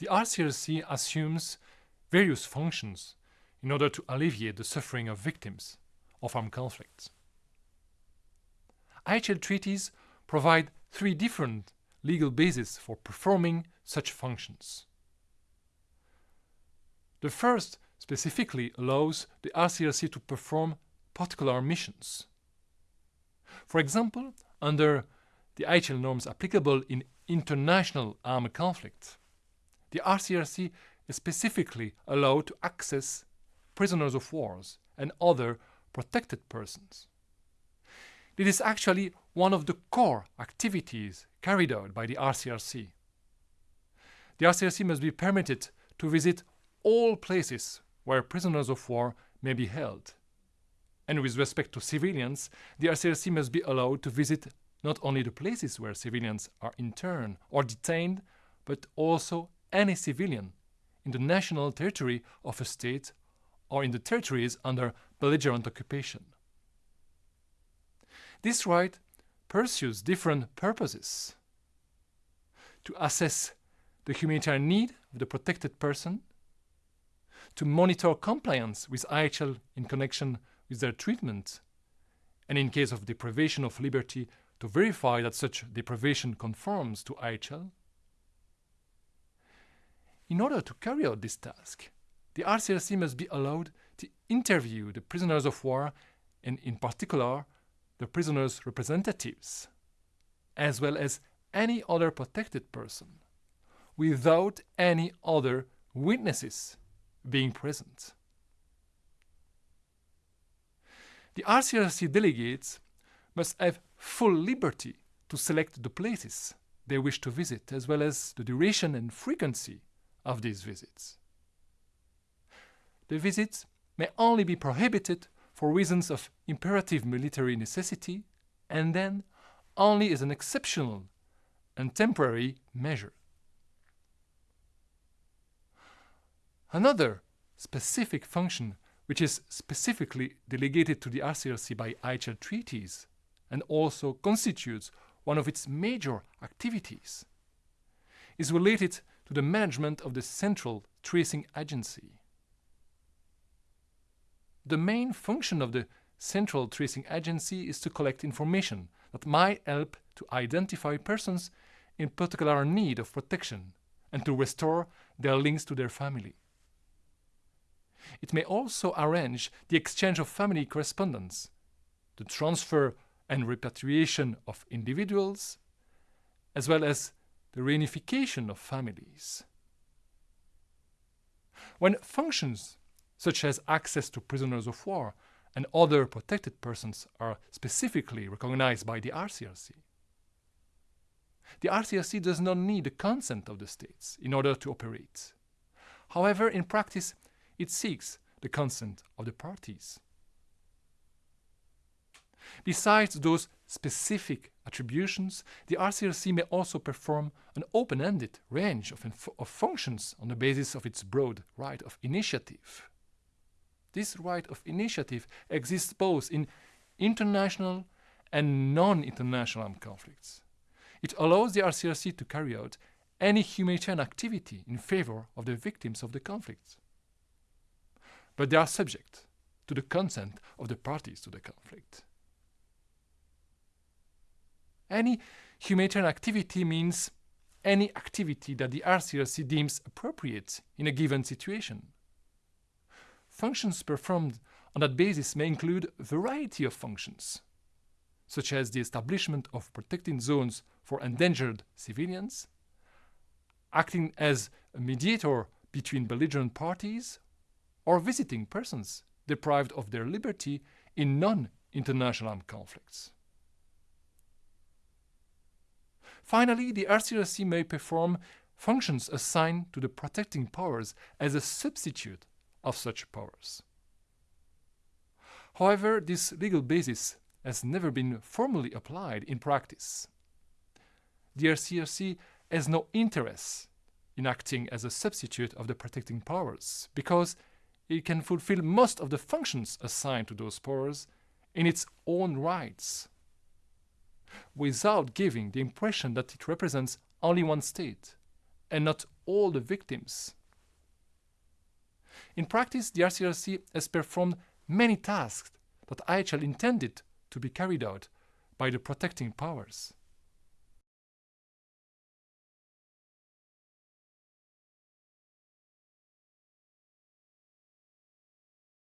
the RCRC assumes various functions in order to alleviate the suffering of victims of armed conflicts. IHL treaties provide three different legal bases for performing such functions. The first specifically allows the RCRC to perform particular missions. For example, under the IHL norms applicable in international armed conflict, the RCRC is specifically allowed to access prisoners of wars and other protected persons. It is actually one of the core activities carried out by the RCRC. The RCRC must be permitted to visit all places where prisoners of war may be held. And with respect to civilians, the RCRC must be allowed to visit not only the places where civilians are interned or detained, but also any civilian in the national territory of a state or in the territories under belligerent occupation. This right pursues different purposes. To assess the humanitarian need of the protected person, to monitor compliance with IHL in connection with their treatment, and in case of deprivation of liberty, to verify that such deprivation conforms to IHL. In order to carry out this task, the RCRC must be allowed to interview the prisoners of war and, in particular, the prisoners' representatives, as well as any other protected person, without any other witnesses being present. The RCRC delegates must have full liberty to select the places they wish to visit, as well as the duration and frequency of these visits. The visits may only be prohibited for reasons of imperative military necessity and then only as an exceptional and temporary measure. Another specific function which is specifically delegated to the RCRC by IHL treaties and also constitutes one of its major activities, is related to the management of the Central Tracing Agency. The main function of the Central Tracing Agency is to collect information that might help to identify persons in particular need of protection and to restore their links to their family. It may also arrange the exchange of family correspondence, the transfer and repatriation of individuals, as well as the reunification of families. When functions such as access to prisoners of war and other protected persons are specifically recognized by the RCRC, the RCRC does not need the consent of the states in order to operate. However, in practice, it seeks the consent of the parties. Besides those specific attributions, the RCRC may also perform an open-ended range of, of, functions on the basis of its broad right of initiative. This right of initiative exists both in international and non-international armed conflicts. It allows the RCRC to carry out any humanitarian activity in favor of the victims of the conflict. But they are subject to the consent of the parties to the conflict. Any humanitarian activity means any activity that the RCRC deems appropriate in a given situation. Functions performed on that basis may include a variety of functions, such as the establishment of protecting zones for endangered civilians, acting as a mediator between belligerent parties, or visiting persons deprived of their liberty in non-international armed conflicts. Finally, the RCRC may perform functions assigned to the protecting powers as a substitute of such powers. However, this legal basis has never been formally applied in practice. The RCRC has no interest in acting as a substitute of the protecting powers because it can fulfill most of the functions assigned to those powers in its own rights without giving the impression that it represents only one state and not all the victims. In practice, the RCRC has performed many tasks that IHL intended to be carried out by the protecting powers.